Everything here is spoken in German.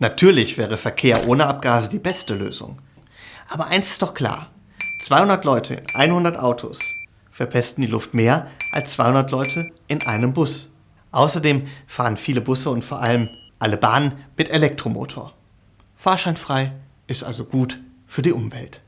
Natürlich wäre Verkehr ohne Abgase die beste Lösung. Aber eins ist doch klar. 200 Leute in 100 Autos verpesten die Luft mehr als 200 Leute in einem Bus. Außerdem fahren viele Busse und vor allem alle Bahnen mit Elektromotor. Fahrscheinfrei ist also gut für die Umwelt.